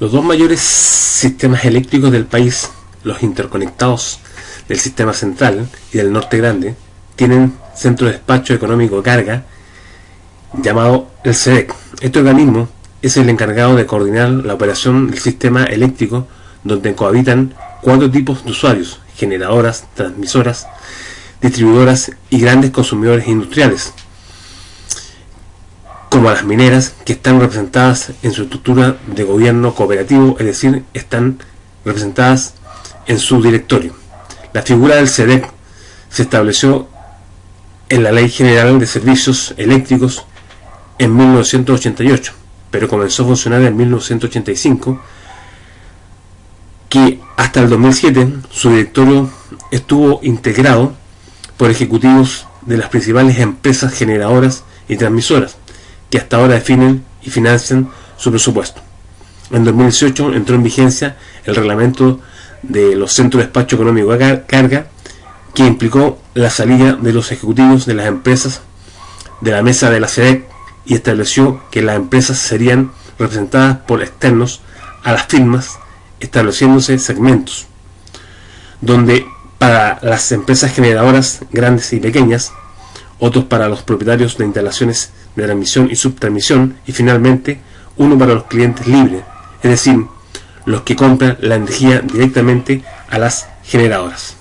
Los dos mayores sistemas eléctricos del país, los interconectados del sistema central y del norte grande, tienen centro de despacho económico carga llamado el CEDEC. Este organismo es el encargado de coordinar la operación del sistema eléctrico donde cohabitan cuatro tipos de usuarios, generadoras, transmisoras, distribuidoras y grandes consumidores industriales, como las mineras, que están representadas en su estructura de gobierno cooperativo, es decir, están representadas en su directorio. La figura del SEDEC se estableció en la Ley General de Servicios Eléctricos en 1988, pero comenzó a funcionar en 1985, que hasta el 2007 su directorio estuvo integrado por ejecutivos de las principales empresas generadoras y transmisoras, que hasta ahora definen y financian su presupuesto. En 2018 entró en vigencia el reglamento de los centros de despacho económico de carga, que implicó la salida de los ejecutivos de las empresas de la mesa de la SEDEC y estableció que las empresas serían representadas por externos a las firmas, estableciéndose segmentos, donde para las empresas generadoras grandes y pequeñas, otros para los propietarios de instalaciones de transmisión y subtransmisión y finalmente uno para los clientes libres, es decir, los que compran la energía directamente a las generadoras.